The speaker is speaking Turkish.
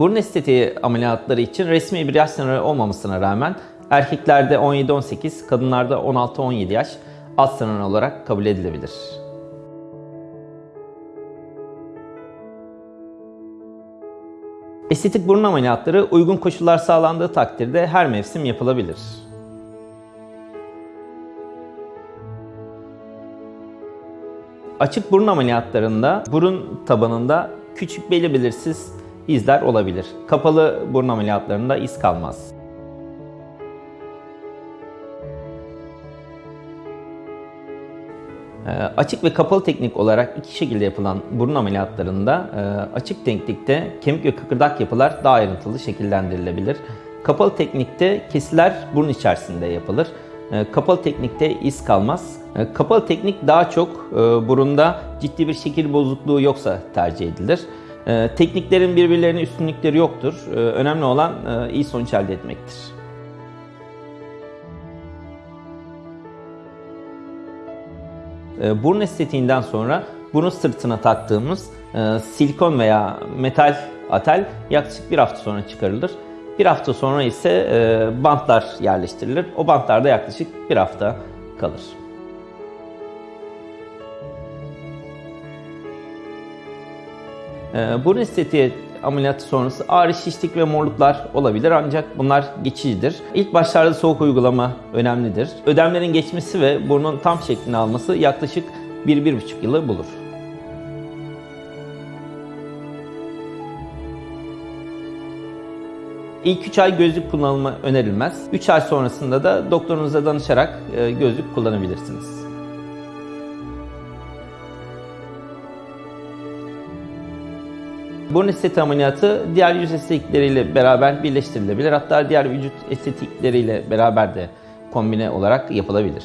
Burun estetiği ameliyatları için resmi bir yaş sınırı olmamasına rağmen erkeklerde 17-18, kadınlarda 16-17 yaş alt sınır olarak kabul edilebilir. Estetik burun ameliyatları uygun koşullar sağlandığı takdirde her mevsim yapılabilir. Açık burun ameliyatlarında burun tabanında küçük belli belirsiz izler olabilir. Kapalı burun ameliyatlarında iz kalmaz. Ee, Açık ve kapalı teknik olarak iki şekilde yapılan burun ameliyatlarında e, açık teknikte kemik ve kıkırdak yapılar daha ayrıntılı şekillendirilebilir. Kapalı teknikte kesiler burun içerisinde yapılır. E, Kapalı teknikte iz kalmaz. E, Kapalı teknik daha çok e, burunda ciddi bir şekil bozukluğu yoksa tercih edilir. E, Tekniklerin birbirlerine üstünlükleri yoktur. E, Önemli olan e, iyi sonuç elde etmektir. E, Burun estetiğinden sonra burun sırtına taktığımız e, silikon veya metal atel yaklaşık bir hafta sonra çıkarılır. Bir hafta sonra ise e, bantlar yerleştirilir. O bantlar da yaklaşık bir hafta kalır. Burun estetiği ameliyatı sonrası ağrı, şişlik ve morluklar olabilir ancak bunlar geçicidir. İlk başlarda soğuk uygulama önemlidir. Ödemlerin geçmesi ve burnun tam şeklini alması yaklaşık 1-1,5 yılı bulur. İlk 3 ay gözlük kullanımı önerilmez. 3 ay sonrasında da doktorunuza danışarak e, gözlük kullanabilirsiniz. Burun estetiği ameliyatı diğer yüz estetikleriyle beraber birleştirilebilir. Hatta diğer vücut estetikleriyle beraber de kombine olarak yapılabilir.